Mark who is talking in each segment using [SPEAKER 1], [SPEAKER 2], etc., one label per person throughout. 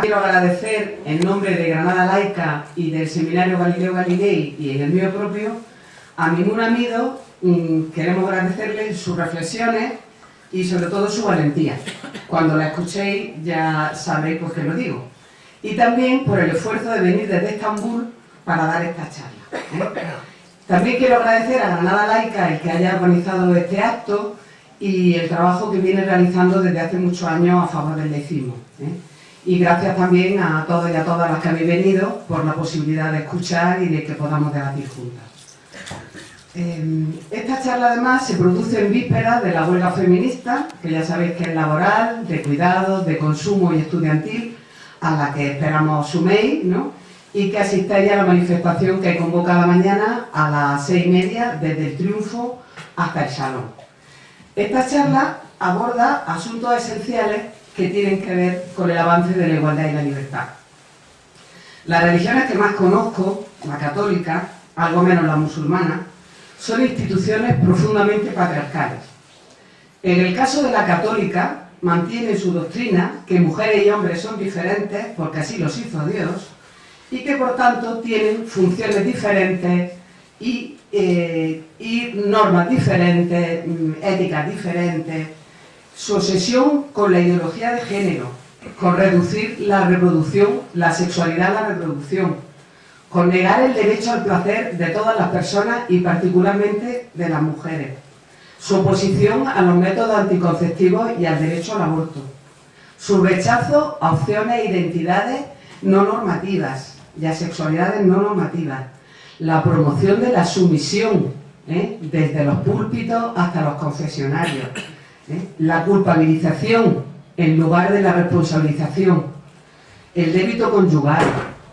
[SPEAKER 1] Quiero agradecer en nombre de Granada Laica y del Seminario Galileo Galilei y en el mío propio a Mimun Amido, mm, queremos agradecerle sus reflexiones y sobre todo su valentía. Cuando la escuchéis ya sabréis por qué lo digo. Y también por el esfuerzo de venir desde Estambul para dar esta charla. ¿eh? También quiero agradecer a Granada Laica el que haya organizado este acto y el trabajo que viene realizando desde hace muchos años a favor del laicismo. ¿eh? Y gracias también a todos y a todas las que habéis venido por la posibilidad de escuchar y de que podamos debatir juntas. Eh, esta charla además se produce en vísperas de la huelga feminista, que ya sabéis que es laboral, de cuidados, de consumo y estudiantil, a la que esperamos suméis, ¿no? y que asistáis a la manifestación que convocada mañana a las seis y media desde el Triunfo hasta el Salón. Esta charla aborda asuntos esenciales que tienen que ver con el avance de la igualdad y la libertad. Las religiones que más conozco, la católica, algo menos la musulmana, son instituciones profundamente patriarcales. En el caso de la católica, mantiene su doctrina que mujeres y hombres son diferentes porque así los hizo Dios y que por tanto tienen funciones diferentes y, eh, y normas diferentes, mm, éticas diferentes, su obsesión con la ideología de género, con reducir la reproducción, la sexualidad a la reproducción, con negar el derecho al placer de todas las personas y particularmente de las mujeres, su oposición a los métodos anticonceptivos y al derecho al aborto, su rechazo a opciones e identidades no normativas y a sexualidades no normativas, la promoción de la sumisión, ¿eh? desde los púlpitos hasta los confesionarios, ¿eh? la culpabilización en lugar de la responsabilización, el débito conyugal,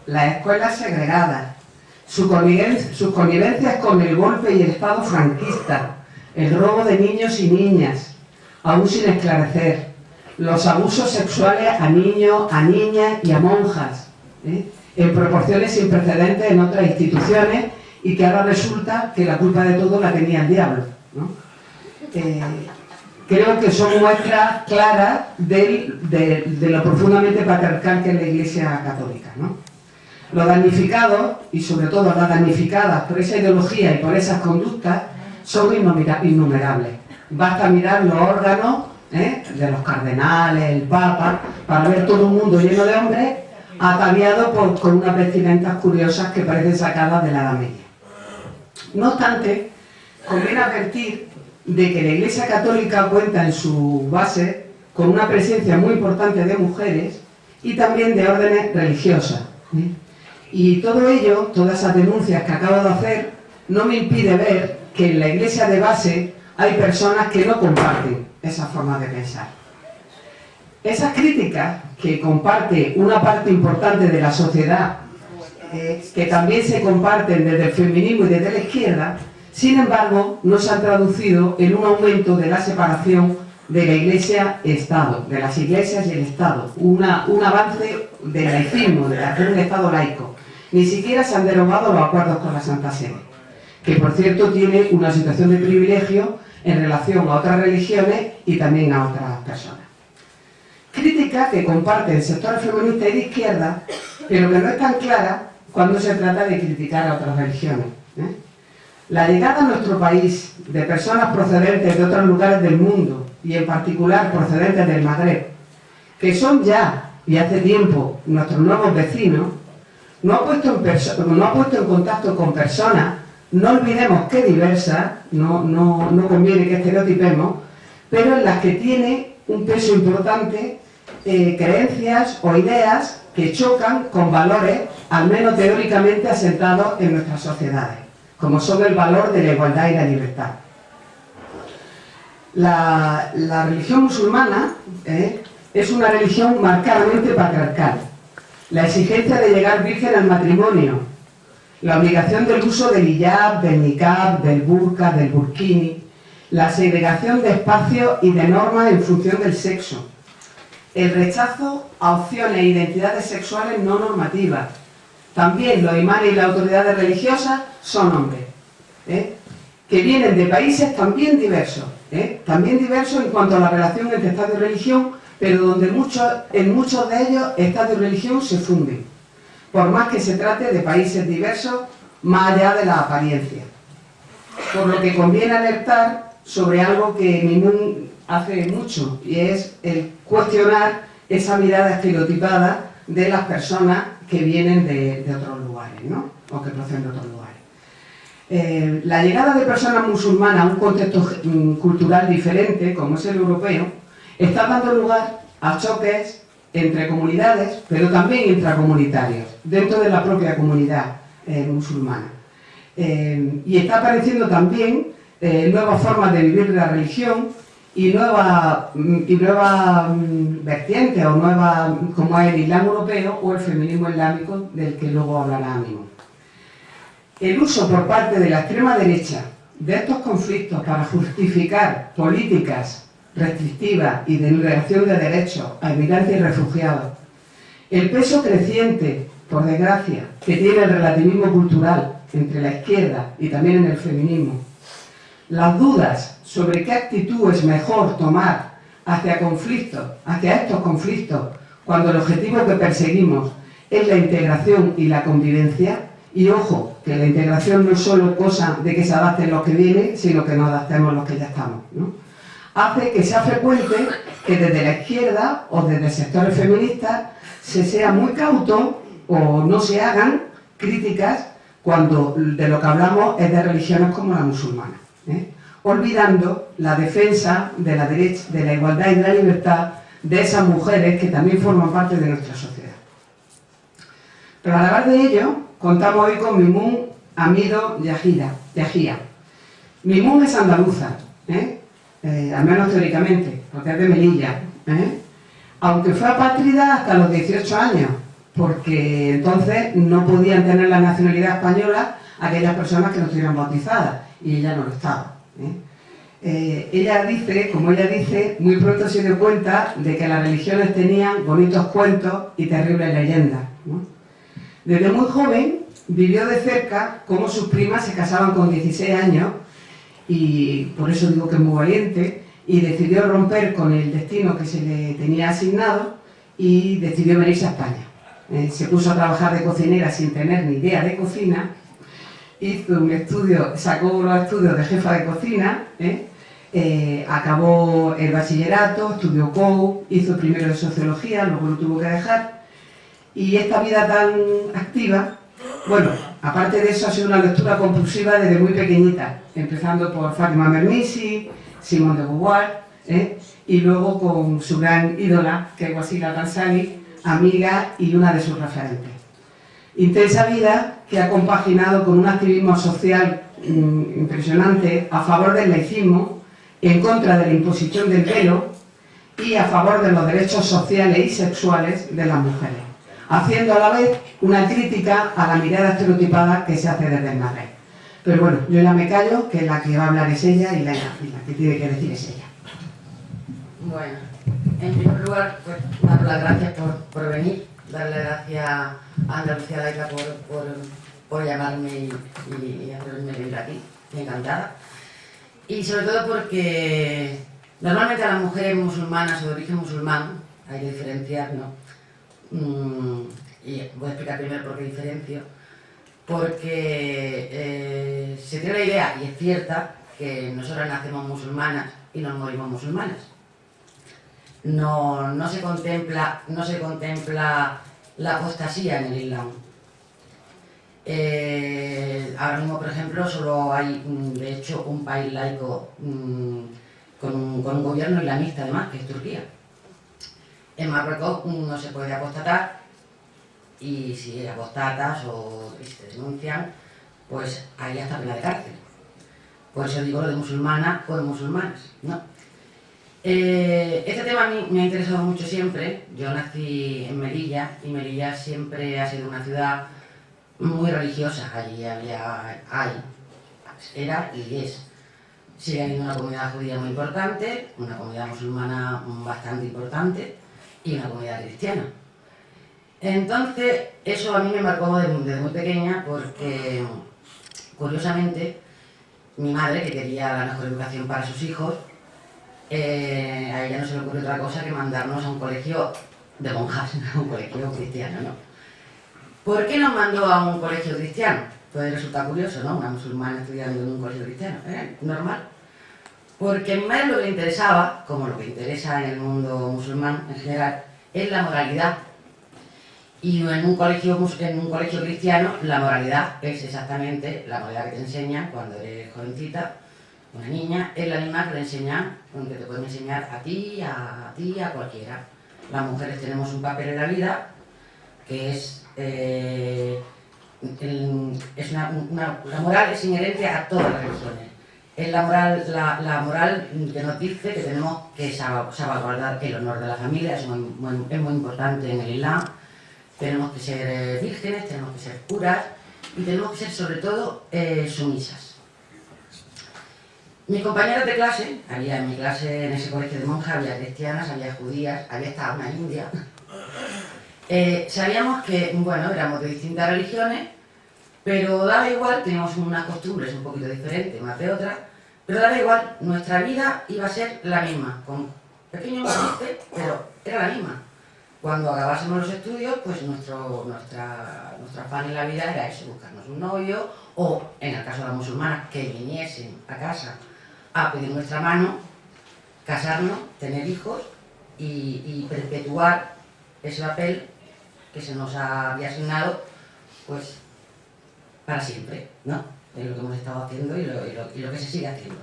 [SPEAKER 1] las escuelas segregadas, sus connivencias con el golpe y el Estado franquista, el robo de niños y niñas, aún sin esclarecer, los abusos sexuales a niños, a niñas y a monjas, ¿eh? en proporciones sin precedentes en otras instituciones y que ahora resulta que la culpa de todo la tenía el diablo. Eh, creo que son muestras claras de, lo profundamente patriarcal que es la Iglesia Católica. ¿no? Los damnificados, y sobre todo las damnificadas por esa ideología y por esas conductas, son innumerables. Basta mirar los órganos ¿eh? de los cardenales, el papa, para ver todo un mundo lleno de hombres ataviados con unas vestimentas curiosas que parecen sacadas de la Edad Media. No obstante, conviene advertir de que la Iglesia Católica cuenta en su base con una presencia muy importante de mujeres y también de órdenes religiosas. ¿eh? Y todo ello, todas esas denuncias que acabo de hacer, no me impide ver que en la Iglesia de base hay personas que no comparten esa forma de pensar. Esas críticas que comparte una parte importante de la sociedad, eh, que también se comparten desde el feminismo y desde la izquierda, sin embargo, no se ha traducido en un aumento de la separación de la Iglesia-Estado, de las iglesias y el Estado, un avance del laicismo, de hacer un Estado laico. Ni siquiera se han derogado los acuerdos con la Santa Sede, que por cierto tiene una situación de privilegio en relación a otras religiones y también a otras personas. Crítica que comparte el sector feminista y de izquierda, pero que no es tan clara cuando se trata de criticar a otras religiones. ¿eh? La llegada a nuestro país de personas procedentes de otros lugares del mundo y en particular procedentes del Magreb, que son ya y hace tiempo nuestros nuevos vecinos, no ha puesto en, no ha puesto en contacto con personas, no olvidemos que diversas, no, no, no conviene que estereotipemos, pero en las que tiene un peso importante eh, creencias o ideas que chocan con valores, al menos teóricamente asentados en nuestras sociedades como son el valor de la igualdad y la libertad. La, religión musulmana eh, es una religión marcadamente patriarcal. La exigencia de llegar virgen al matrimonio, la obligación del uso del hijab, del niqab, del burqa, del burkini, la segregación de espacios y de normas en función del sexo, el rechazo a opciones e identidades sexuales no normativas, también los imanes y las autoridades religiosas son hombres, ¿eh? que vienen de países también diversos, ¿eh? también diversos en cuanto a la relación entre Estado y religión, pero donde en muchos de ellos Estado y religión se funden, por más que se trate de países diversos más allá de la apariencia. Por lo que conviene alertar sobre algo que hace mucho, y es el cuestionar esa mirada estereotipada de las personas que vienen de, otros lugares, ¿no? o que proceden de otros lugares. Eh, la llegada de personas musulmanas a un contexto mm, cultural diferente, como es el europeo, está dando lugar a choques entre comunidades, pero también intracomunitarios, dentro de la propia comunidad eh, musulmana. Eh, y está apareciendo también nuevas formas de vivir la religión y nuevas mm, y nueva, mm, vertientes, o nuevas, como es el Islam europeo o el feminismo islámico, del que luego hablará mismo. El uso por parte de la extrema derecha de estos conflictos para justificar políticas restrictivas y de negación de derechos a inmigrantes y refugiados, el peso creciente, por desgracia, que tiene el relativismo cultural entre la izquierda y también en el feminismo, las dudas sobre qué actitud es mejor tomar hacia conflictos, hacia estos conflictos, cuando el objetivo que perseguimos es la integración y la convivencia, y ojo, que la integración no es solo cosa de que se adapten los que vienen, sino que nos adaptemos los que ya estamos. Hace que sea frecuente que desde la izquierda o desde sectores feministas se sea muy cauto o no se hagan críticas cuando de lo que hablamos es de religiones como la musulmana. ¿eh? Olvidando la defensa de la, derecha, de la igualdad y de la libertad de esas mujeres que también forman parte de nuestra sociedad. Pero a hablar de ello, contamos hoy con Mimun Amido Yajía. Mimun es andaluza, ¿eh? ¿eh? al menos teóricamente, porque es de Melilla, ¿eh? aunque fue apátrida hasta los 18 años, porque entonces no podían tener la nacionalidad española aquellas personas que no estuvieran bautizadas, y ella no lo estaba. ¿Eh? Eh, ella dice, como ella dice, muy pronto se dio cuenta de que las religiones tenían bonitos cuentos y terribles leyendas. Desde muy joven vivió de cerca cómo sus primas se casaban con 16 años y por eso digo que es muy valiente y decidió romper con el destino que se le tenía asignado y decidió venirse a España. Eh, se puso a trabajar de cocinera sin tener ni idea de cocina, hizo un estudio, sacó los estudios de jefa de cocina, ¿eh? Eh, acabó el bachillerato, estudió COU, hizo primero sociología, luego lo tuvo que dejar y esta vida tan activa, bueno, aparte de eso ha sido una lectura compulsiva desde muy pequeñita, empezando por Fátima Mernissi, Simón de Beauvoir, ¿eh? y luego con su gran ídola, que es Wasila Tansani, amiga y una de sus referentes. Intensa vida que ha compaginado con un activismo social mm, impresionante a favor del laicismo, en contra de la imposición del velo y a favor de los derechos sociales y sexuales de las mujeres haciendo a la vez una crítica a la mirada estereotipada que se hace desde el Madrid. Pero bueno, yo ya me callo, que la que va a hablar es ella y la, que tiene que decir es ella.
[SPEAKER 2] Bueno, en primer lugar, pues, dar las gracias por, venir, darle gracias a Andalucía Laica por, por, llamarme y, hacerme venir aquí, encantada. Y sobre todo porque normalmente a las mujeres musulmanas o de origen musulmán, hay que diferenciar, ¿no? Mm, y voy a explicar primero por qué diferencio, porque eh, se tiene la idea, y es cierta, que nosotras nacemos musulmanas y nos morimos musulmanas. No, se contempla, no se contempla la apostasía en el Islam. Eh, ahora mismo, por ejemplo, solo hay, mm, de hecho, un país laico mm, con, un, con un gobierno islamista, además, que es Turquía. En Marruecos no se puede apostatar y si apostatas o se denuncian, pues hay hasta pena de cárcel. Por eso digo lo de musulmana o de musulmanes, ¿no? Eh, este tema a mí me ha interesado mucho siempre. Yo nací en Melilla y Melilla siempre ha sido una ciudad muy religiosa. Allí había, hay, era y es. Sigue habiendo una comunidad judía muy importante, una comunidad musulmana bastante importante y una comunidad cristiana. Entonces, eso a mí me marcó desde, muy pequeña porque, curiosamente, mi madre, que quería la mejor educación para sus hijos, eh, a ella no se le ocurre otra cosa que mandarnos a un colegio de monjas, a un colegio cristiano, ¿no? ¿Por qué nos mandó a un colegio cristiano? Puede resultar curioso, ¿no? Una musulmana estudiando en un colegio cristiano, ¿eh? Normal. Porque madre lo que le interesaba, como lo que interesa en el mundo musulmán en general, es la moralidad. Y en un colegio, en un colegio cristiano la moralidad es exactamente la moralidad que te enseñan cuando eres jovencita, una niña, es la misma que le enseñan, que te pueden enseñar a ti, a, ti, a cualquiera. Las mujeres tenemos un papel en la vida que es... Eh, es una, la moral es inherente a todas las religiones. Es la moral, la, moral que nos dice que tenemos que salvaguardar el honor de la familia, es muy, es muy importante en el Islam. Tenemos que ser eh, vírgenes, tenemos que ser puras y tenemos que ser sobre todo eh, sumisas. Mis compañeras de clase, había en mi clase, en ese colegio de monjas, había cristianas, había judías, había hasta una india. Eh, sabíamos que, bueno, éramos de distintas religiones, pero daba igual, teníamos unas costumbres un poquito diferentes, más de otras, pero daba igual, nuestra vida iba a ser la misma, con pequeños matices, pero era la misma. Cuando acabásemos los estudios, pues nuestro, nuestra, nuestra afán en la vida era eso, buscarnos un novio, o en el caso de las musulmanas, que viniesen a casa a pedir nuestra mano, casarnos, tener hijos y, perpetuar ese papel que se nos había asignado, pues para siempre, ¿no? Es lo que hemos estado haciendo y lo, que se sigue haciendo.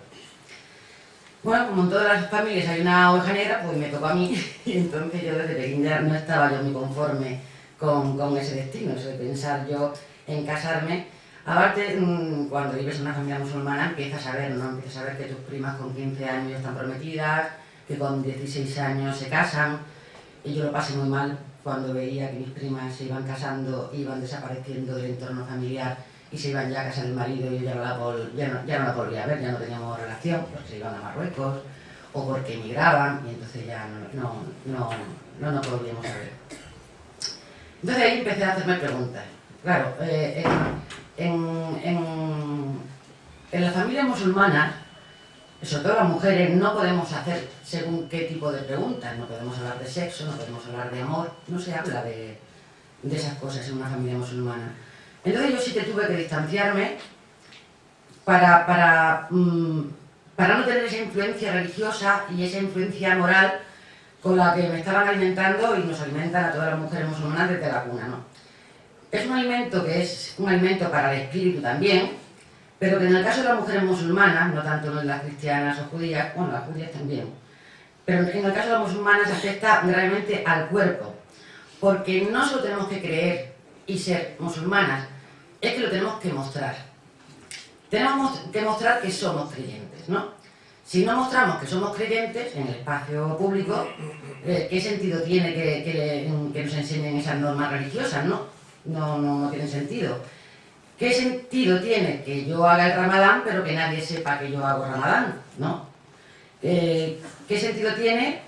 [SPEAKER 2] Bueno, como en todas las familias hay una oveja negra, pues me tocó a mí, y entonces yo desde pequeña no estaba yo muy conforme con, con ese destino, eso de pensar yo en casarme Aparte, mm, cuando vives en una familia musulmana empiezas a ver, ¿no? Empiezas a ver que tus primas con 15 años están prometidas, que con 16 años se casan. Y yo lo pasé muy mal cuando veía que mis primas se iban casando, iban desapareciendo del entorno familiar y se iban ya a casar el marido y yo ya no la, la volvía a ver, ya no teníamos relación, porque se iban a Marruecos o porque emigraban y entonces ya no, no, no, no nos volvíamos a ver. Entonces ahí empecé a hacerme preguntas. Claro, eh en, en, en las familias musulmanas, sobre todo las mujeres, no podemos hacer según qué tipo de preguntas, no podemos hablar de sexo, no podemos hablar de amor, no se habla de, de esas cosas en una familia musulmana. Entonces yo sí que tuve que distanciarme para, para, mm, para no tener esa influencia religiosa y esa influencia moral con la que me estaban alimentando y nos alimentan a todas las mujeres musulmanas desde la cuna. ¿no? Es un alimento que es un alimento para el espíritu también, pero que en el caso de las mujeres musulmanas, no tanto en las cristianas o judías, bueno, las judías también, pero en el caso de las musulmanas afecta gravemente al cuerpo, porque no solo tenemos que creer y ser musulmanas, es que lo tenemos que mostrar. Tenemos que mostrar que somos creyentes, ¿no? Si no mostramos que somos creyentes en el espacio público, eh, ¿qué sentido tiene que nos enseñen esas normas religiosas, no? No, no, tiene sentido. ¿Qué sentido tiene que yo haga el ramadán pero que nadie sepa que yo hago ramadán? ¿no? Eh, ¿Qué sentido tiene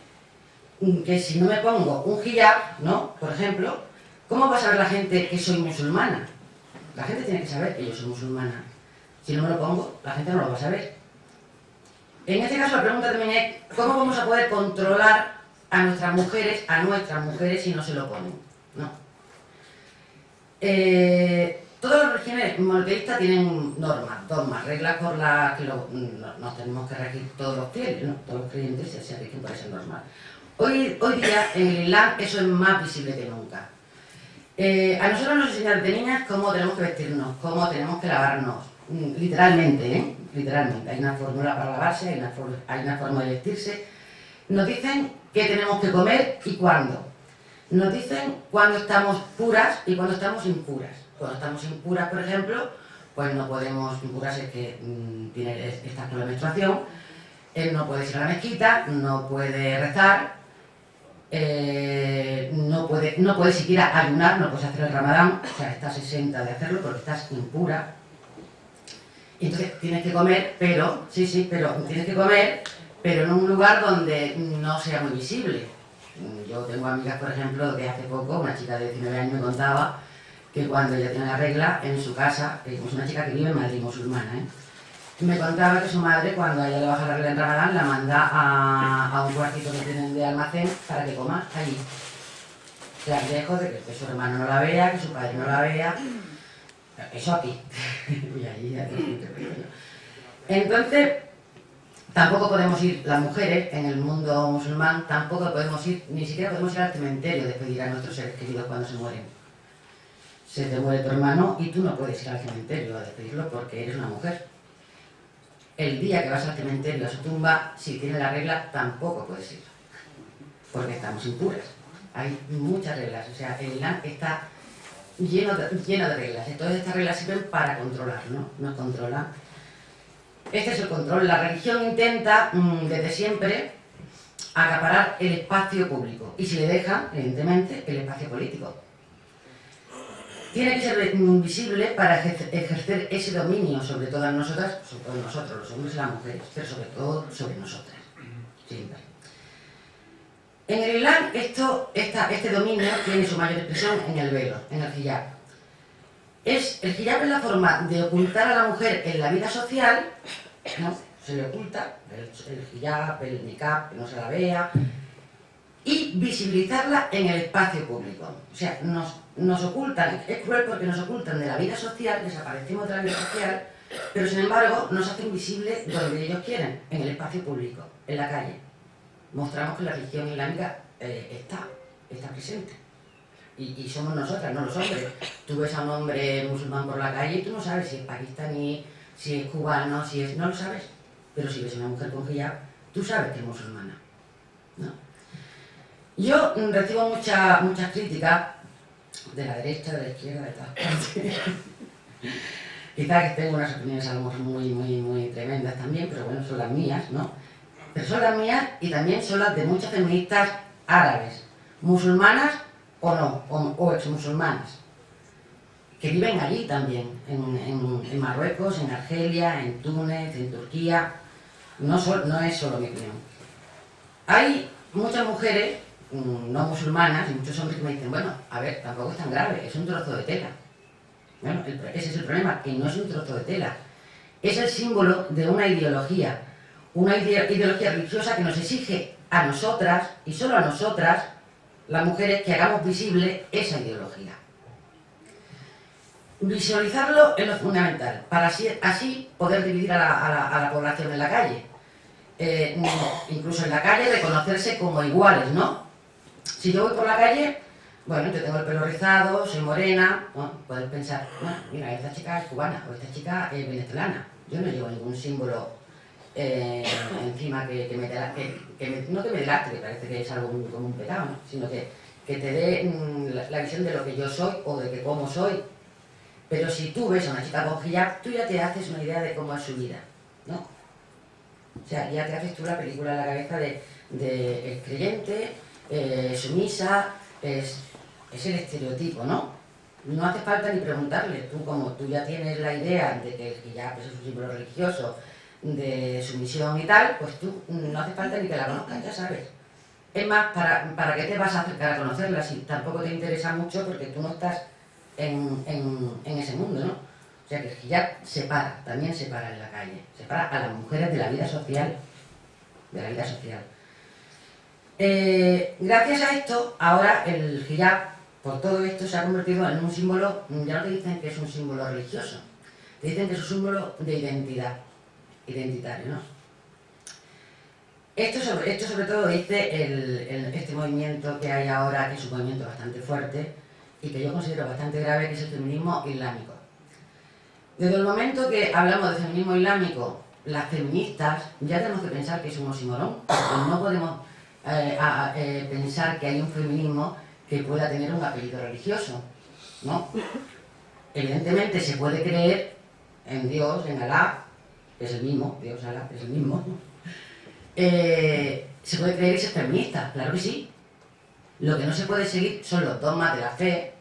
[SPEAKER 2] que si no me pongo un hijab, ¿no? por ejemplo, ¿cómo va a saber la gente que soy musulmana? La gente tiene que saber que yo soy musulmana. Si no me lo pongo, la gente no lo va a saber. En este caso la pregunta también es, ¿cómo vamos a poder controlar a nuestras mujeres, a nuestras mujeres si no se lo ponen? ¿no? Eh, todas las religiones monoteístas tienen normas, dogmas, reglas por las que nos tenemos que regir todos los fieles, ¿no? todos los creyentes se rigen por esa norma. Hoy, hoy día en el Islam eso es más visible que nunca. Eh, a nosotros nos enseñan de niñas cómo tenemos que vestirnos, cómo tenemos que lavarnos, mm, literalmente, ¿eh? literalmente. Hay una fórmula para lavarse, hay una, hay una forma de vestirse. Nos dicen qué tenemos que comer y cuándo. Nos dicen cuando estamos puras y cuando estamos impuras. Cuando estamos impuras, por ejemplo, pues no podemos, impuras es que mm, tiene, con la menstruación, él no puede ir a la mezquita, no puede rezar, eh, no, puede, no puede siquiera ayunar, no puedes hacer el ramadán, o sea, estás exenta de hacerlo porque estás impura. Entonces tienes que comer, pero, sí, sí, pero tienes que comer, pero en un lugar donde no sea muy visible yo tengo amigas, por ejemplo, que hace poco, una chica de 19 años me contaba que cuando ella tiene la regla en su casa, es una chica que vive en Madrid, musulmana, ¿eh? me contaba que su madre, cuando ella le baja la regla en Ramadán, la manda a, a un cuartito que tienen de almacén para que coma allí. La lejos de que, que su hermano no la vea, que su padre no la vea. Eso aquí. y ahí, ahí, Entonces, tampoco podemos ir, las mujeres en el mundo musulmán, tampoco podemos ir, ni siquiera podemos ir al cementerio a despedir a nuestros seres queridos cuando se mueren. Se te muere tu hermano y tú no puedes ir al cementerio a despedirlo porque eres una mujer el día que vas al cementerio a su tumba, si tiene la regla, tampoco puedes ir, porque estamos impuras. Hay muchas reglas, o sea, el Islam está lleno de, lleno de reglas, entonces estas reglas sirven para controlar, ¿no? Nos controlan. Este es el control. La religión intenta, mm, desde siempre, acaparar el espacio público, y si le deja, evidentemente, el espacio político tiene que ser visible para ejercer ese dominio sobre todas nosotras, sobre todo nosotros, los hombres y las mujeres, pero sobre todo sobre nosotras. En el Islam este dominio tiene su mayor expresión en el velo, en el hijab. Es, el hijab es la forma de ocultar a la mujer en la vida social, ¿no? se le oculta el, el hijab, el niqab, que no se la vea, y visibilizarla en el espacio público. O sea, nos, nos ocultan, es cruel porque nos ocultan de la vida social, desaparecemos de la vida social, pero sin embargo nos hacen visibles donde ellos quieren, en el espacio público, en la calle. Mostramos que la religión islámica eh, está, está presente. Y, somos nosotras, no los hombres. Tú ves a un hombre musulmán por la calle y tú no sabes si es pakistaní, si es cubano, si es... no lo sabes. Pero si ves a una mujer con hijab, tú sabes que es musulmana. ¿no? Yo recibo muchas críticas de la derecha, de la izquierda, de todas partes. Quizás que tengo unas opiniones a lo mejor muy, muy, muy tremendas también, pero bueno, son las mías, ¿no? Pero son las mías y también son las de muchas feministas árabes, musulmanas o no, o, ex-musulmanas, que viven allí también, en, Marruecos, en Argelia, en Túnez, en Turquía. No, no es solo mi opinión. Hay muchas mujeres Mm, no musulmanas y muchos hombres que me dicen, bueno, a ver, tampoco es tan grave, es un trozo de tela. Bueno, ese es el problema, que no es un trozo de tela. Es el símbolo de una ideología, una ideología religiosa que nos exige a nosotras, y solo a nosotras, las mujeres, que hagamos visible esa ideología. Visualizarlo es lo fundamental, para así, poder dividir a la, población en la calle. Eh, incluso en la calle reconocerse como iguales, ¿no? Si yo voy por la calle, bueno, yo tengo el pelo rizado, soy morena, puedes pensar, bueno, mira, esta chica es cubana o esta chica es venezolana. Yo no llevo ningún símbolo eh, encima que, me, que, no que me delate, que parece que es algo como un pecado, sino que, te dé mm, la, visión de lo que yo soy o de que cómo soy. Pero si tú ves a una chica con hijab, tú ya te haces una idea de cómo es su vida, ¿no? O sea, ya te haces tú la película en la cabeza de, el creyente, eh, sumisa, es, el estereotipo, ¿no? No hace falta ni preguntarle, tú como tú ya tienes la idea de que el hijab es un símbolo religioso, de sumisión y tal, pues tú no hace falta ni que la conozcas, ya sabes. Es más, ¿para, ¿para qué te vas a acercar a conocerla si tampoco te interesa mucho porque tú no estás en, en, ese mundo, ¿no? O sea que el hijab separa, también separa en la calle, separa a las mujeres de la vida social, de la vida social. Eh, gracias a esto, ahora el hijab, por todo esto, se ha convertido en un símbolo, ya no te dicen que es un símbolo religioso, te dicen que es un símbolo de identidad, identitario, ¿no? Esto sobre, esto sobre todo dice este movimiento que hay ahora, que es un movimiento bastante fuerte y que yo considero bastante grave, que es el feminismo islámico. Desde el momento que hablamos de feminismo islámico, las feministas ya tenemos que pensar que es un oxímoron, porque no podemos eh, eh, pensar que hay un feminismo que pueda tener un apellido religioso, ¿no? Evidentemente se puede creer en Dios, en Alá, es el mismo, Dios, Alá, es el mismo. Eh, se puede creer y ser feminista, claro que sí. Lo que no se puede seguir son los dogmas de la fe,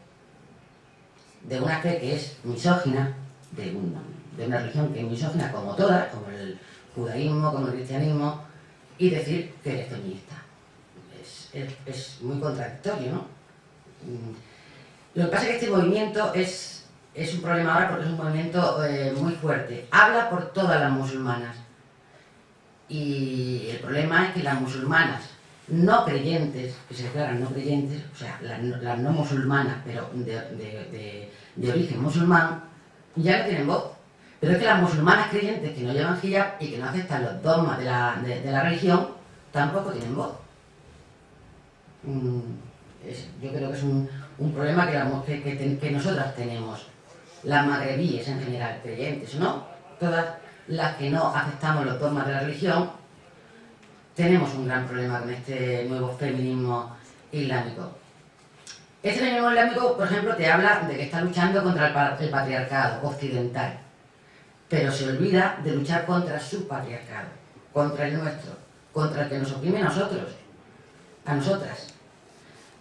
[SPEAKER 2] de una fe que es misógina, de una, de una religión que es misógina como todas, como el judaísmo, como el cristianismo, y decir que eres feminista es, muy contradictorio, ¿no? Mm. Lo que pasa es que este movimiento es, es un problema ahora porque es un movimiento eh, muy fuerte. Habla por todas las musulmanas. Y el problema es que las musulmanas no creyentes, que se declaran no creyentes, o sea, las, no musulmanas, pero de, origen musulmán, ya no tienen voz. Pero es que las musulmanas creyentes que no llevan hijab y que no aceptan los dogmas de la, religión, tampoco tienen voz. Mm, yo creo que es un, problema que, que, que, nosotras tenemos, las magrebíes en general, creyentes, ¿no? Todas las que no aceptamos los dogmas de la religión, tenemos un gran problema con este nuevo feminismo islámico. Este feminismo islámico, por ejemplo, te habla de que está luchando contra el patriarcado occidental, pero se olvida de luchar contra su patriarcado, contra el nuestro, contra el que nos oprime a nosotros, a nosotras.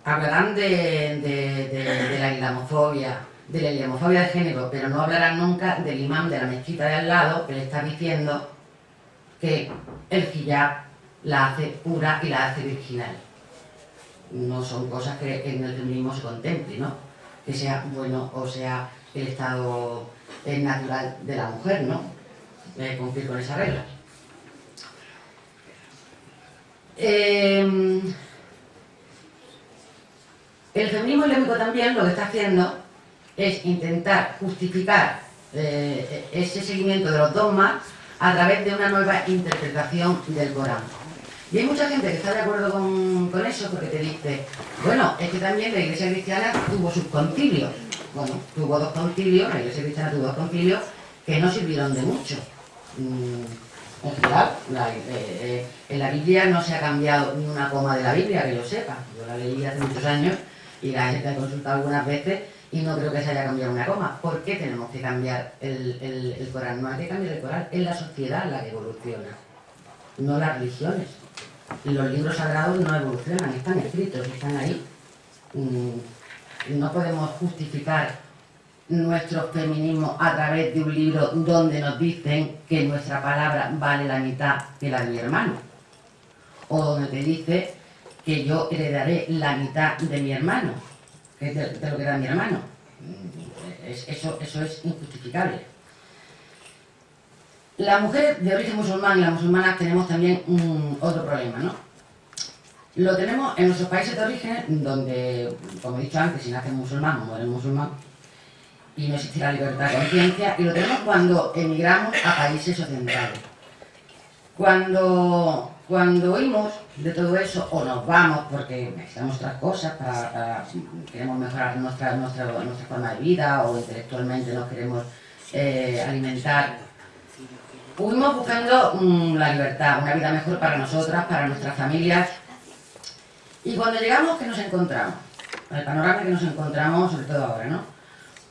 [SPEAKER 2] Hablarán de, la islamofobia, de la islamofobia de género, pero no hablarán nunca del imán de la mezquita de al lado que le está diciendo que el hijab la hace pura y la hace virginal. No son cosas que en el feminismo se contemple, ¿no? Que sea bueno o sea el estado natural de la mujer, ¿no? cumplir con esa regla. Em, el feminismo islámico también lo que está haciendo es intentar justificar eh, ese seguimiento de los dogmas a través de una nueva interpretación del Corán. Y hay mucha gente que está de acuerdo con, eso porque te dice, bueno, es que también la iglesia cristiana tuvo sus concilios. Bueno, tuvo dos concilios, la iglesia cristiana tuvo dos concilios que no sirvieron de mucho. Mm, en general, eh, eh, en la Biblia no se ha cambiado ni una coma de la Biblia, que lo sepa. Yo la leí hace muchos años y la he consultado algunas veces y no creo que se haya cambiado una coma. ¿Por qué tenemos que cambiar el, el Corán? No hay que cambiar el Corán, es la sociedad la que evoluciona, no las religiones los libros sagrados no evolucionan, están escritos, están ahí. Mm, no podemos justificar nuestro feminismo a través de un libro donde nos dicen que nuestra palabra vale la mitad que la de mi hermano. O donde te dice que yo heredaré la mitad de mi hermano, que es de, lo que da mi hermano. Mm, eso, eso es injustificable. Las mujeres de origen musulmán y las musulmanas tenemos también otro problema, ¿no? Lo tenemos en nuestros países de origen, donde, como he dicho antes, si naces musulmán o mueres musulmán, y no existe la libertad de conciencia, y lo tenemos cuando emigramos a países occidentales. Cuando, cuando oímos de todo eso, o nos vamos porque necesitamos otras cosas, para, queremos mejorar nuestra, nuestra, nuestra forma de vida, o intelectualmente nos queremos eh, alimentar Fuimos buscando mm, la libertad, una vida mejor para nosotras, para nuestras familias. Y cuando llegamos, ¿qué nos encontramos? El panorama que nos encontramos, sobre todo ahora, ¿no?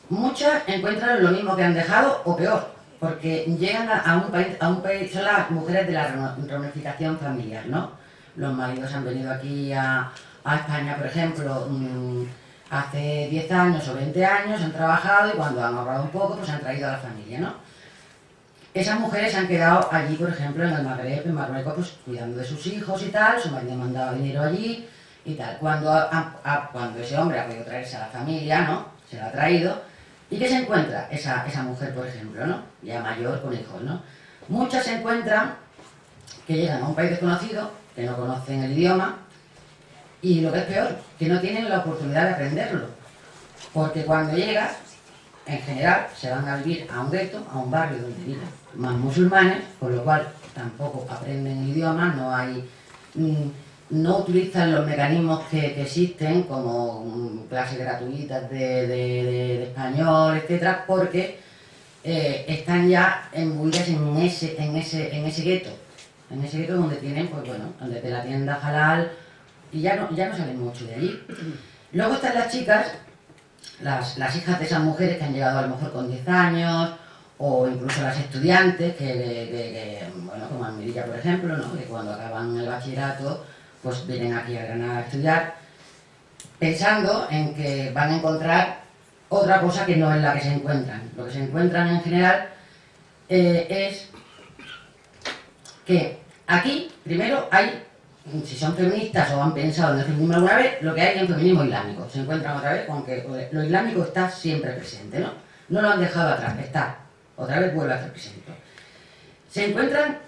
[SPEAKER 2] Muchas encuentran lo mismo que han dejado o peor, porque llegan a, un país, a un país, son las mujeres de la reunificación familiar, ¿no? Los maridos han venido aquí a, España, por ejemplo, mm, hace 10 años o 20 años, han trabajado y cuando han ahorrado un poco, pues han traído a la familia, ¿no? Esas mujeres han quedado allí, por ejemplo, en el Magreb, en Marruecos, pues cuidando de sus hijos y tal, su marido mandaba dinero allí y tal. Cuando, cuando ese hombre ha podido traerse a la familia, ¿no? Se la ha traído. ¿Y qué se encuentra esa, esa mujer, por ejemplo, ¿no? Ya mayor, con hijos, ¿no? Muchas se encuentran que llegan a un país desconocido, que no conocen el idioma, y lo que es peor, que no tienen la oportunidad de aprenderlo. Porque cuando llegas, en general, se van a vivir a un gueto, a un barrio donde viven más musulmanes, con lo cual tampoco aprenden el idioma, no hay... Mm, no utilizan los mecanismos que, existen como mm, clases gratuitas de, español, etcétera, porque eh, están ya embuidas en ese, en ese, en ese gueto, en ese gueto donde tienen, pues bueno, te la tienda halal y ya no, ya no salen mucho de allí. Luego están las chicas, las, hijas de esas mujeres que han llegado a lo mejor con 10 años, o incluso las estudiantes, que, bueno, como Almerilla, por ejemplo, ¿no? que cuando acaban el bachillerato, pues vienen aquí a Granada a estudiar, pensando en que van a encontrar otra cosa que no es la que se encuentran. Lo que se encuentran en general eh, es que aquí, primero, hay, si son feministas o han pensado en el feminismo alguna vez, lo que hay en feminismo islámico. Se encuentran otra vez con que lo islámico está siempre presente, ¿no? no lo han dejado atrás, está, otra vez vuelve a hacer presente. Se encuentran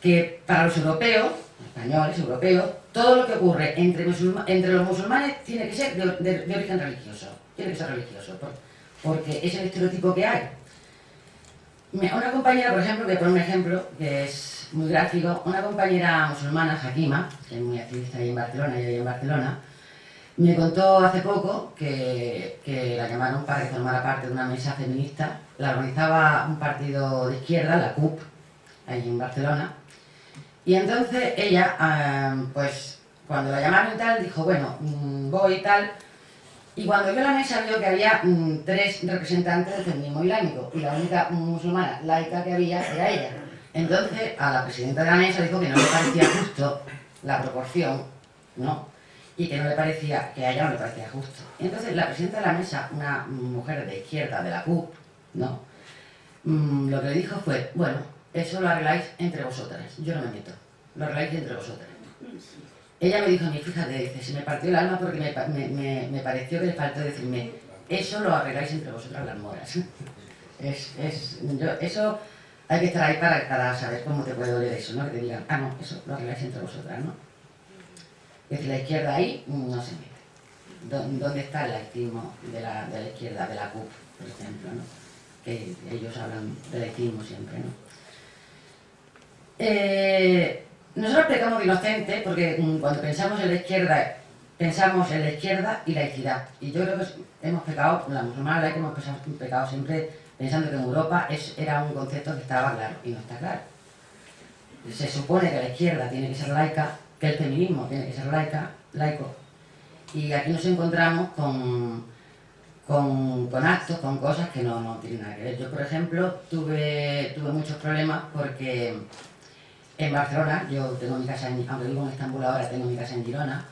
[SPEAKER 2] que para los europeos, españoles, europeos, todo lo que ocurre entre, los musulmanes tiene que ser de, origen religioso, tiene que ser religioso, porque es el estereotipo que hay. Una compañera, por ejemplo, que pone un ejemplo que es muy gráfico, una compañera musulmana, Hakima, que es muy activista ahí en Barcelona, y ahí en Barcelona, me contó hace poco que, que, la llamaron para que formara parte de una mesa feminista. La organizaba un partido de izquierda, la CUP, ahí en Barcelona. Y entonces ella, ah, pues cuando la llamaron y tal, dijo, bueno, mm, voy y tal. Y cuando vio la mesa vio que había mm, tres representantes del feminismo islámico y la única musulmana laica que había era ella. Entonces a la presidenta de la mesa dijo que no le parecía justo la proporción, ¿no? y que no le parecía, que a ella no le parecía justo. Y entonces la presidenta de la mesa, una mujer de izquierda de la CUP, ¿no? Mm, lo que le dijo fue, bueno, eso lo arregláis entre vosotras, yo no me meto, lo arregláis entre vosotras. Ella me dijo a mí, fíjate, dice, se me partió el alma porque me, me, pareció que le faltó decirme, eso lo arregláis entre vosotras las moras. es, es, yo, eso hay que estar ahí para, para saber cómo te puede doler eso, ¿no? Que te digan, ah, no, eso lo arregláis entre vosotras, ¿no? Es decir, la izquierda ahí no se mete. ¿Dónde está el laicismo de la, de la izquierda, de la CUP, por ejemplo? ¿no? Que ellos hablan de laicismo siempre, ¿no? Eh, nosotros pecamos de inocente porque mm, cuando pensamos en la izquierda, pensamos en la izquierda y la laicidad. Y yo creo que hemos pecado, la musulmana laica hemos pecado siempre pensando que en Europa era un concepto que estaba claro y no está claro. Se supone que la izquierda tiene que ser laica que el feminismo tiene que ser laica, laico. Y aquí nos encontramos con, con, actos, con cosas que no, no, tienen nada que ver. Yo, por ejemplo, tuve, tuve muchos problemas porque en Barcelona, yo tengo mi casa, en, aunque vivo en Estambul ahora, tengo mi casa en Girona,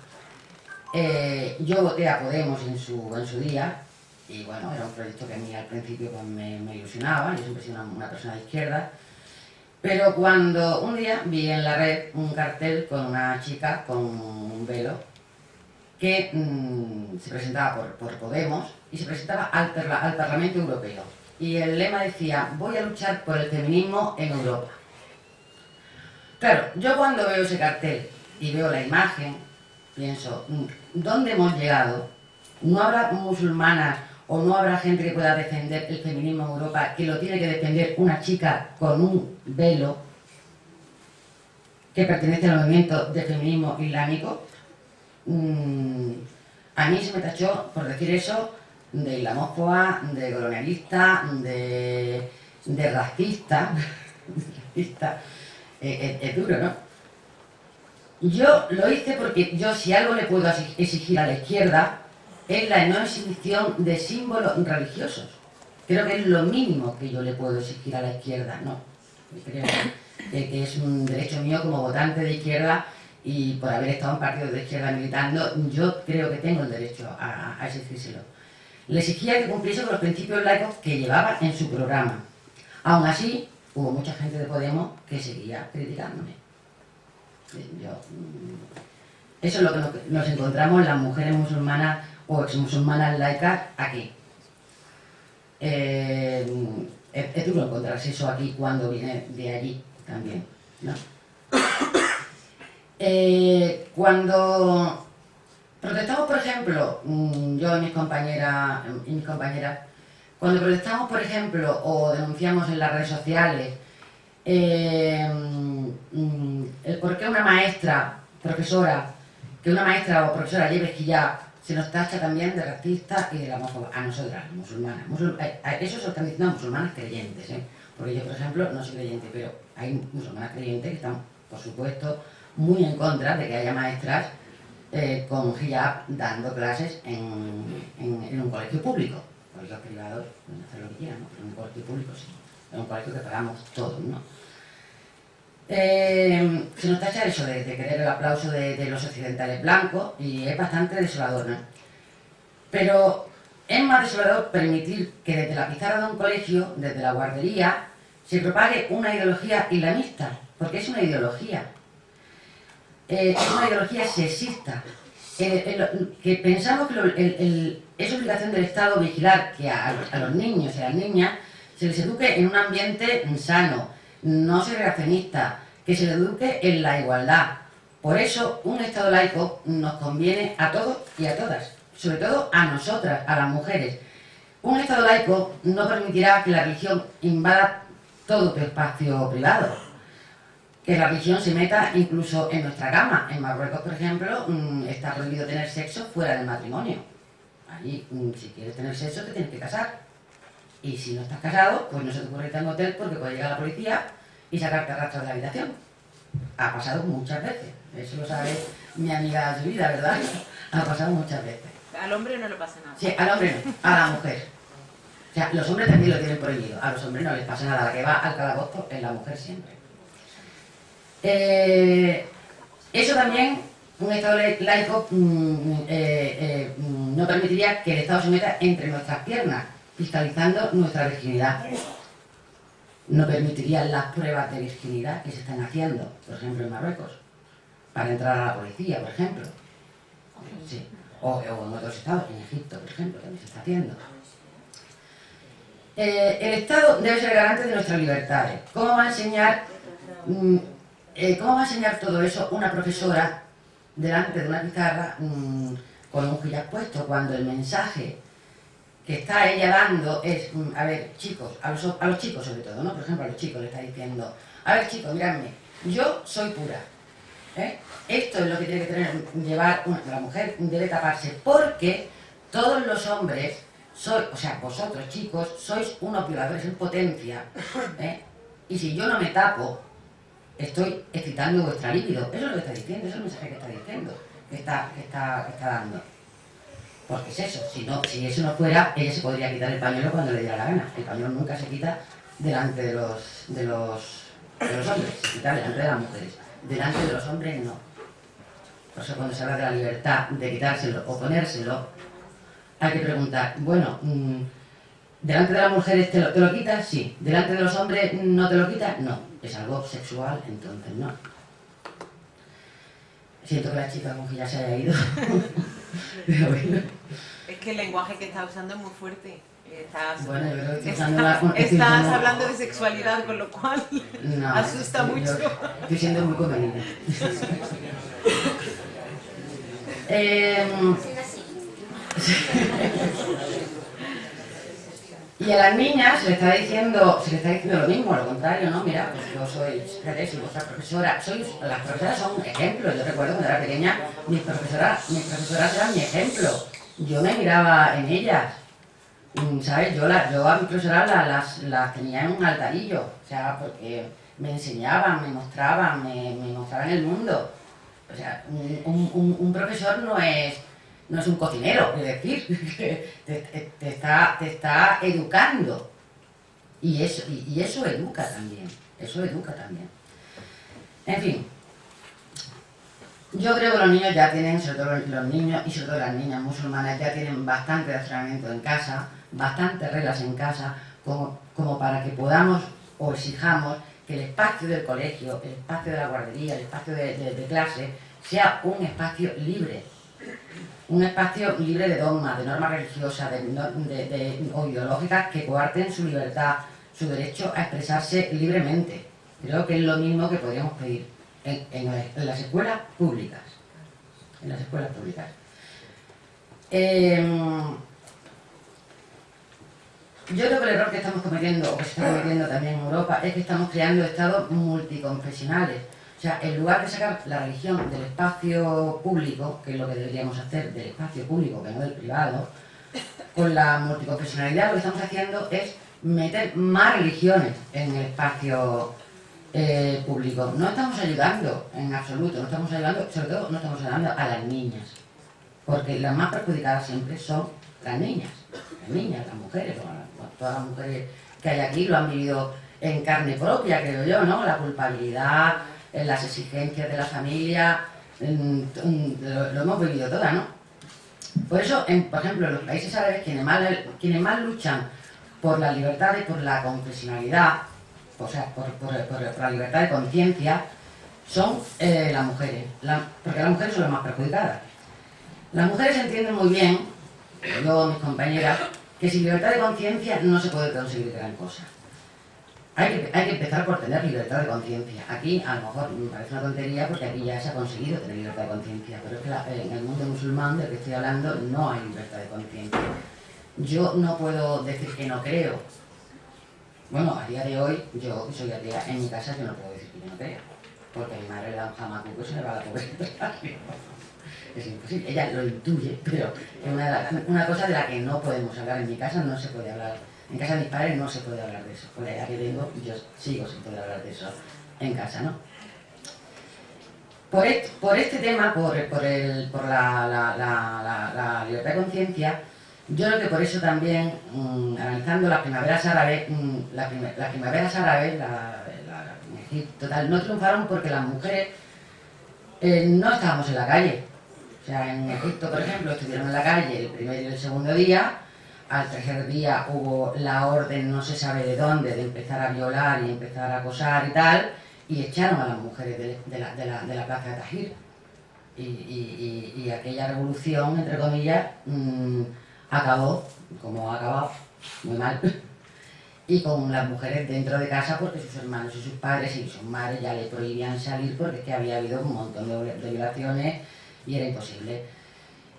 [SPEAKER 2] eh, yo voté a Podemos en su, en su día, y bueno, era un proyecto que a mí al principio pues, me, ilusionaba, yo siempre he sido una persona de izquierda, pero cuando un día vi en la red un cartel con una chica con un velo que mm, se presentaba por, Podemos y se presentaba al, al Parlamento Europeo. Y el lema decía, voy a luchar por el feminismo en Europa. Claro, yo cuando veo ese cartel y veo la imagen, pienso, mm, ¿dónde hemos llegado? ¿No habrá musulmanas o no habrá gente que pueda defender el feminismo en Europa que lo tiene que defender una chica con un velo que pertenece al movimiento de feminismo islámico. Mm, a mí se me tachó, por decir eso, de islamófoba, de colonialista, de, racista. es duro, ¿no? Yo lo hice porque yo si algo le puedo exigir a la izquierda es la no exhibición de símbolos religiosos. Creo que es lo mínimo que yo le puedo exigir a la izquierda, ¿no? Creo que, es un derecho mío como votante de izquierda y por haber estado en partidos de izquierda militando, yo creo que tengo el derecho a, a exigírselo. Le exigía que cumpliese con los principios laicos que llevaba en su programa. Aún así, hubo mucha gente de Podemos que seguía criticándome. Mm, eso es lo que nos encontramos las mujeres musulmanas o ex-musulmanas laicas aquí. Eh, es, duro encontrarse eso aquí cuando viene de allí también. Eh, cuando protestamos, por ejemplo, mm, yo y mis compañeras, y mis compañeras, cuando protestamos, por ejemplo, o denunciamos en las redes sociales eh, mm, el por qué una maestra, profesora, que una maestra o profesora lleve hijab se nos tacha también de racista y de la a nosotras, musulmanas. eso se están diciendo a musulmanas creyentes, ¿eh? porque yo, por ejemplo, no soy creyente, pero hay musulmanas creyentes que están, por supuesto, muy en contra de que haya maestras eh, con hijab dando clases en, un colegio público. Colegios privados pueden hacer lo que quieran, ¿no? pero en un colegio público sí. En un colegio que pagamos todos, ¿no? Eh, se nos tacha eso de, querer el aplauso de, los occidentales blancos y es bastante desolador, ¿no? Pero es más desolador permitir que desde la pizarra de un colegio, desde la guardería, se propague una ideología islamista, porque es una ideología. Eh, es una ideología sexista, que pensamos que es obligación del Estado vigilar que a, los niños y a las niñas se les eduque en un ambiente sano, no segregacionista, que se les eduque en la igualdad. Por eso, un Estado laico nos conviene a todos y a todas, sobre todo a nosotras, a las mujeres. Un Estado laico no permitirá que la religión invada todo tu espacio privado, que la religión se meta incluso en nuestra cama. En Marruecos, por ejemplo, mm, está prohibido tener sexo fuera del matrimonio. Allí, mm, si quieres tener sexo, te tienes que casar. Y si no estás casado, pues no se te ocurre irte a un hotel porque puede llegar la policía y sacarte a rastro de la habitación. Ha pasado muchas veces. Eso lo sabe mi amiga vida, ¿verdad? Ha pasado muchas veces.
[SPEAKER 3] Al hombre no le pasa nada.
[SPEAKER 2] Sí, al hombre no, a la mujer. O sea, los hombres también lo tienen prohibido. A los hombres no les pasa nada. La que va al calabozo es la mujer siempre. Eh, eso también, un Estado laico mm, eh, eh, mm, no permitiría que el Estado se meta entre nuestras piernas, fiscalizando nuestra virginidad. No permitiría las pruebas de virginidad que se están haciendo, por ejemplo, en Marruecos, para entrar a la policía, por ejemplo. Sí. O, en otros estados, en Egipto, por ejemplo, también se está haciendo. el Estado debe ser garante de nuestras libertades. ¿Cómo va a enseñar mm, eh, ¿Cómo va a enseñar todo eso una profesora delante de una pizarra mm, con un hijab puesto cuando el mensaje que está ella dando es, mm, a ver, chicos, a los, chicos sobre todo, ¿no? Por ejemplo, a los chicos le está diciendo, a ver chicos, miradme, yo soy pura, ¿eh? Esto es lo que tiene que tener, llevar la mujer, debe taparse, porque todos los hombres, soy, o sea, vosotros chicos, sois unos violadores en potencia, ¿eh? Y si yo no me tapo, estoy excitando vuestra líquido. Eso es lo que está diciendo, eso es el mensaje que está diciendo, que está, está, está dando. Porque es eso, si, no, si eso no fuera, ella se podría quitar el pañuelo cuando le diera la gana. El pañuelo nunca se quita delante de los, de los, de los hombres, delante de las mujeres. Delante de los hombres no. Por eso cuando se habla de la libertad de quitárselo o ponérselo, hay que preguntar, bueno, mm, ¿delante de las mujeres te lo, te lo quitas? Sí. ¿Delante de los hombres no te lo quitas? No es algo sexual, entonces no. Siento que la chica como que ya se haya ido.
[SPEAKER 3] Es que el lenguaje que estás usando es muy fuerte. Estás,
[SPEAKER 2] bueno, yo creo
[SPEAKER 3] que estás, estás hablando de sexualidad, con lo cual asusta mucho.
[SPEAKER 2] estoy siendo muy conveniente. eh, Y a las niñas se les está diciendo, se les está diciendo lo mismo, lo contrario, ¿no? Mira, pues yo soy, fíjate, soy vuestra profesora, soy, las profesoras son ejemplos, yo recuerdo cuando era pequeña, mis profesoras, mis profesoras eran mi ejemplo, yo me miraba en ellas, mm, ¿sabes? Yo, la, yo a mis profesoras las, las, tenía en un altarillo, o sea, porque me enseñaban, me mostraban, me, mostraban el mundo. O sea, un, un, un profesor no es no es un cocinero, es decir, te, está, te está educando. Y eso, y, eso educa también, eso educa también. En fin, yo creo que los niños ya tienen, sobre todo los niños y sobre todo las niñas musulmanas, ya tienen bastante entrenamiento en casa, bastantes reglas en casa, como, como para que podamos o exijamos que el espacio del colegio, el espacio de la guardería, el espacio de clase, sea un espacio libre, un espacio libre de dogmas, de normas religiosas de, o ideológicas que coarten su libertad, su derecho a expresarse libremente. Creo que es lo mismo que podríamos pedir en, las escuelas públicas. En las escuelas públicas. Em, yo creo que el error que estamos cometiendo, o que se está cometiendo también en Europa, es que estamos creando estados multiconfesionales o sea, en lugar de sacar la religión del espacio público, que es lo que deberíamos hacer, del espacio público, que no del privado, con la multiconfesionalidad lo que estamos haciendo es meter más religiones en el espacio eh, público. No estamos ayudando en absoluto, no estamos ayudando, sobre todo no estamos ayudando a las niñas, porque las más perjudicadas siempre son las niñas, las niñas, las mujeres, todas las mujeres que hay aquí lo han vivido en carne propia, creo yo, ¿no? La culpabilidad, en las exigencias de la familia, lo, hemos vivido todas, ¿no? Por eso, por ejemplo, en los países árabes, quienes más, quienes más luchan por la libertad y por la confesionalidad, o sea, por, la libertad de conciencia, son eh, las mujeres, porque las mujeres son las más perjudicadas. Las mujeres entienden muy bien, yo, mis compañeras, que sin libertad de conciencia no se puede conseguir gran cosa. Hay que, hay que, empezar por tener libertad de conciencia. Aquí a lo mejor me parece una tontería porque aquí ya se ha conseguido tener libertad de conciencia, pero es que en el mundo musulmán del que estoy hablando no hay libertad de conciencia. Yo no puedo decir que no creo. Bueno, a día de hoy, yo soy atea, en mi casa yo no puedo decir que no creo, porque mi madre le da un jamacuco y se le va la pobreza es imposible. Ella lo intuye, pero es una, una, cosa de la que no podemos hablar. En mi casa no se puede hablar. En casa de mis padres no se puede hablar de eso. Por la que vengo, yo sigo sin poder hablar de eso en casa, ¿no? Por, este, tema, por, la, la, libertad de conciencia, yo creo que por eso también, mmm, analizando las primaveras árabes, mmm, las primaveras árabes, en Egipto, tal, no triunfaron porque las mujeres eh, no estábamos en la calle. O sea, en Egipto, por ejemplo, estuvieron en la calle el primer y el segundo día, al tercer día hubo la orden, no se sabe de dónde, de empezar a violar y empezar a acosar y tal, y echaron a las mujeres de, la, plaza de Tajir. Y, aquella revolución, entre comillas, mmm, acabó, como ha acabado, muy mal, y con las mujeres dentro de casa porque sus hermanos y sus padres y sus madres ya le prohibían salir porque es que había habido un montón de, violaciones y era imposible.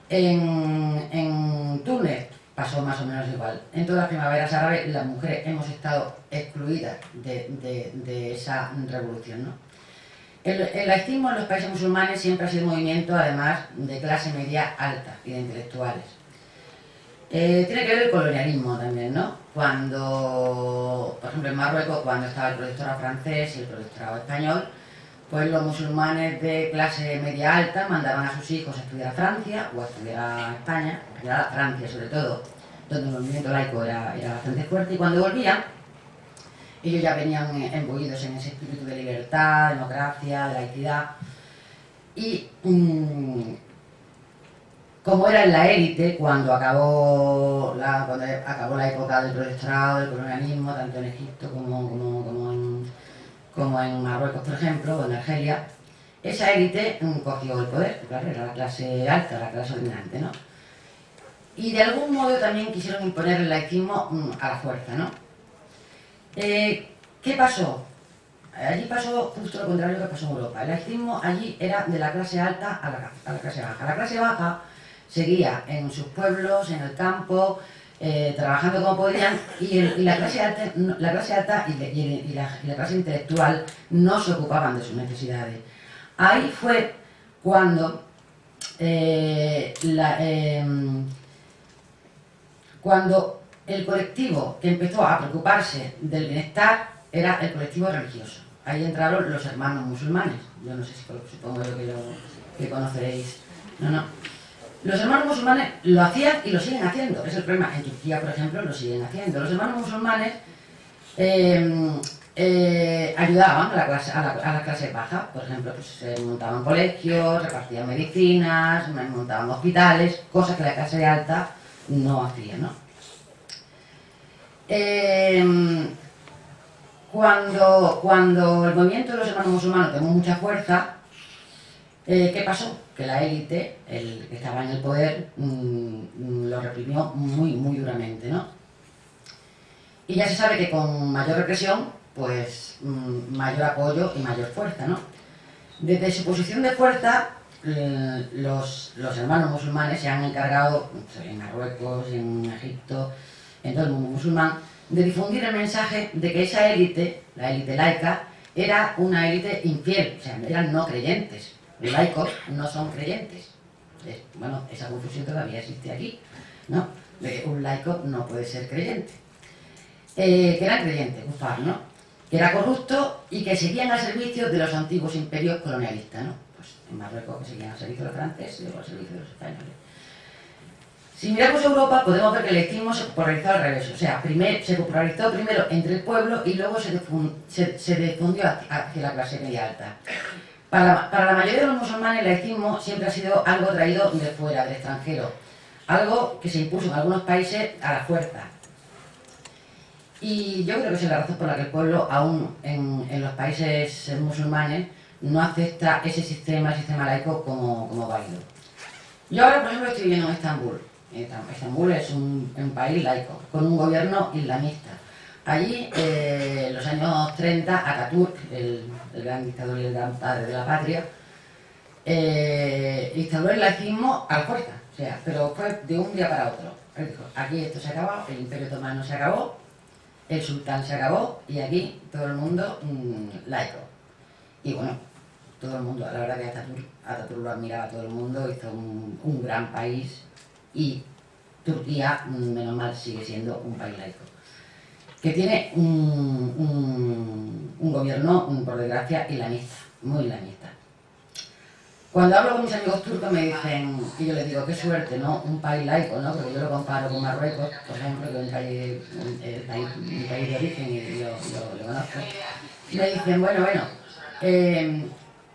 [SPEAKER 2] En, Túnez pasó más o menos igual. En todas las primaveras árabes las mujeres hemos estado excluidas de, esa revolución. ¿no? El, el, laicismo en los países musulmanes siempre ha sido un movimiento, además, de clase media alta y de intelectuales. Eh, tiene que ver el colonialismo también, ¿no? Cuando, por ejemplo, en Marruecos, cuando estaba el protectorado francés y el protectorado español, pues los musulmanes de clase media alta mandaban a sus hijos a estudiar a Francia o a estudiar a España, Francia sobre todo, donde el movimiento laico era, bastante fuerte, y cuando volvían, ellos ya venían embullidos en ese espíritu de libertad, democracia, de laicidad, y mmm, como era en la élite cuando acabó la, cuando acabó la época del protectorado, del colonialismo, tanto en Egipto como, como, como en como en Marruecos, por ejemplo, o en Argelia, esa élite mm, cogió el poder, claro, era la clase alta, la clase dominante, ¿no? Y de algún modo también quisieron imponer el laicismo mm, a la fuerza, ¿no? Eh, ¿Qué pasó? Allí pasó justo lo contrario que pasó en Europa. El laicismo allí era de la clase alta a la, la clase baja. La clase baja seguía en sus pueblos, en el campo, eh, trabajando como podían y, la clase alta, la clase alta y, la, clase intelectual no se ocupaban de sus necesidades. Ahí fue cuando eh, em, cuando el colectivo que empezó a preocuparse del bienestar era el colectivo religioso. Ahí entraron los hermanos musulmanes. Yo no sé si supongo yo que, lo, que conoceréis. No, no. Los hermanos musulmanes lo hacían y lo siguen haciendo. Es el problema. En Turquía, por ejemplo, lo siguen haciendo. Los hermanos musulmanes eh, eh, ayudaban a la, clase, baja. Por ejemplo, pues, montaban colegios, repartían medicinas, montaban hospitales, cosas que la clase alta no hacía, ¿no? Eh, cuando, cuando el movimiento de los hermanos musulmanes tomó mucha fuerza, ¿qué pasó? que la élite, el que estaba en el poder, mmm, lo reprimió muy, muy duramente, ¿no? Y ya se sabe que con mayor represión, pues mmm, mayor apoyo y mayor fuerza, ¿no? Desde su posición de fuerza, eh, los, los, hermanos musulmanes se han encargado, en Marruecos, en Egipto, en todo el mundo musulmán, de difundir el mensaje de que esa élite, la élite laica, era una élite infiel, o sea, eran no creyentes, los laicos no son creyentes. Bueno, esa confusión todavía existe aquí, ¿no? un laico no puede ser creyente. Eh, que era creyente, un ¿no? Que era corrupto y que seguían al servicio de los antiguos imperios colonialistas, ¿no? En Marruecos que seguían al servicio de los franceses y al servicio de los españoles. Si miramos Europa, podemos ver que el laicismo se popularizó al revés. O sea, se popularizó primero entre el pueblo y luego se, difundió hacia la clase media alta. Para la, mayoría de los musulmanes el laicismo siempre ha sido algo traído de fuera, del extranjero, algo que se impuso en algunos países a la fuerza. Y yo creo que esa es la razón por la que el pueblo, aún en, los países musulmanes, no acepta ese sistema, el sistema laico, como, válido. Yo ahora, por ejemplo, estoy viviendo en Estambul. Estambul es un, país laico, con un gobierno islamista. Allí, eh, en los años 30, Ataturk, el, gran dictador y el gran padre de la patria, eh, instauró el laicismo a la o sea, pero fue de un día para otro. Él dijo, aquí esto se acabó, el imperio otomano se acabó, el sultán se acabó y aquí todo el mundo mm, laico. Y bueno, todo el mundo, la verdad que Ataturk, lo admiraba todo el mundo, hizo un, gran país y Turquía, menos mal, sigue siendo un país laico. Que tiene un, un gobierno, por desgracia, islamista, muy islamista. Cuando hablo con mis amigos turcos me dicen, y yo les digo, qué suerte, ¿no? Un país laico, ¿no? Porque yo lo comparo con Marruecos, por ejemplo, que es un país, un, país de origen y yo lo, conozco. Y me dicen, bueno, bueno, eh,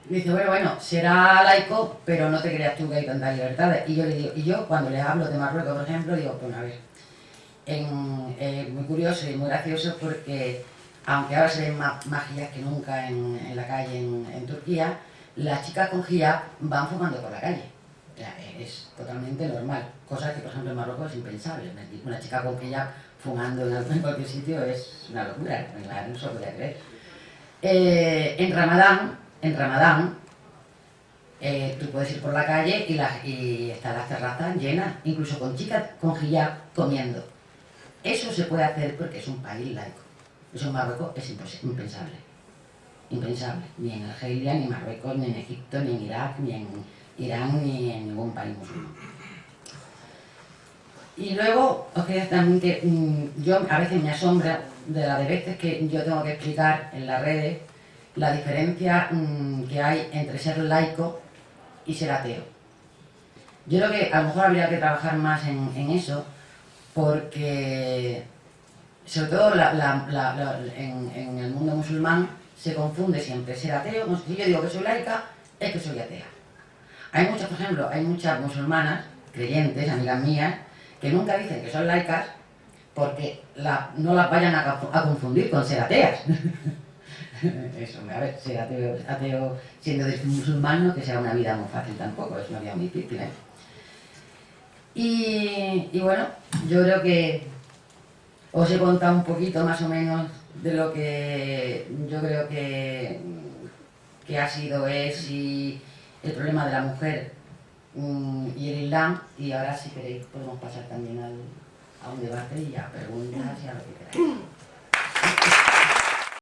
[SPEAKER 2] dice, bueno, bueno, será laico, pero no te creas tú que hay tantas libertades. Y yo le digo, y yo cuando les hablo de Marruecos, por ejemplo, digo, pues a ver, en, muy curioso y muy gracioso porque, aunque ahora se ven más, más que nunca en, la calle en Turquía, las chicas con hijab van fumando por la calle. es totalmente normal. Cosa que, por ejemplo, en Marruecos es impensable. Una chica con hijab fumando en cualquier sitio es una locura. No se lo creer. Eh, en Ramadán, en Ramadán, eh, tú puedes ir por la calle y, las, y están las terrazas llenas, incluso con chicas con hijab comiendo. Eso se puede hacer porque es un país laico. Eso en Marruecos es impensable impensable, ni en Argelia, ni en Marruecos, ni en Egipto, ni en Irak, ni en Irán, ni en ningún país musulmán. Y luego, os quería también que mm, yo a veces me asombra de las veces que yo tengo que explicar en las redes la diferencia mm, que hay entre ser laico y ser ateo. Yo creo que a lo mejor habría que trabajar más en, eso, porque sobre todo en, el mundo musulmán se confunde siempre ser ateo, si yo digo que soy laica, es que soy atea. Hay muchas, por ejemplo, hay muchas musulmanas, creyentes, amigas mías, que nunca dicen que son laicas porque no las vayan a, confundir con ser ateas. Eso, a ver, ser ateo, siendo musulmán no que sea una vida muy fácil tampoco, es una vida muy difícil. ¿eh? Y, y bueno, yo creo que os he contado un poquito más o menos de lo que yo creo que, que ha sido, es el problema de la mujer mm, y el Islam. Y ahora si queréis podemos pasar también a un debate y a preguntas y a lo que queráis.